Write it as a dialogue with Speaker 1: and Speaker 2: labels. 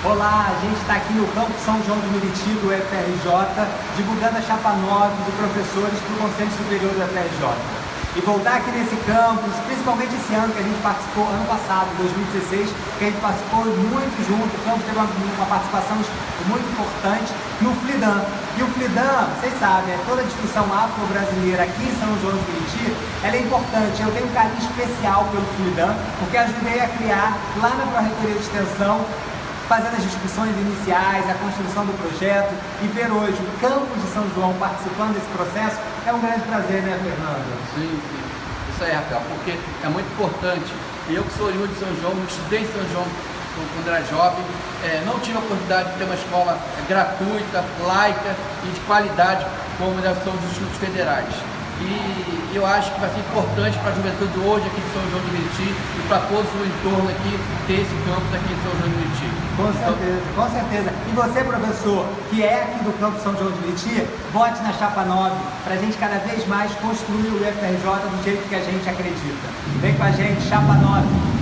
Speaker 1: Olá, a gente está aqui no Campo São João de Meriti do UFRJ, divulgando a chapa 9 de professores para o Conselho Superior do UFRJ. E voltar aqui nesse campus, principalmente esse ano que a gente participou, ano passado, 2016, que a gente participou muito junto, o campus teve uma, uma participação muito importante no Flidan. E o Flidan, vocês sabem, é toda a discussão afro-brasileira aqui em São João de Meriti, ela é importante. Eu tenho um carinho especial pelo Flidan, porque ajudei a criar lá na Pró-Reitoria de Extensão fazendo as discussões iniciais, a construção do projeto e ver hoje o campus de São João participando desse processo é um grande prazer, né, Fernando?
Speaker 2: Sim, sim. Isso aí, Rafael, porque é muito importante. Eu que sou oriundo de São João, estudei em São João quando era jovem, é, não tive a oportunidade de ter uma escola gratuita, laica e de qualidade como são os institutos federais. E eu acho que vai ser importante para a juventude hoje aqui de São João de Meriti e para todos o entorno aqui ter esse campus aqui em São João de Meriti.
Speaker 1: Com certeza, com certeza. E você, professor, que é aqui do campo São João de Meriti, vote na Chapa 9 para a gente cada vez mais construir o UFRJ do jeito que a gente acredita. Vem com a gente, Chapa 9.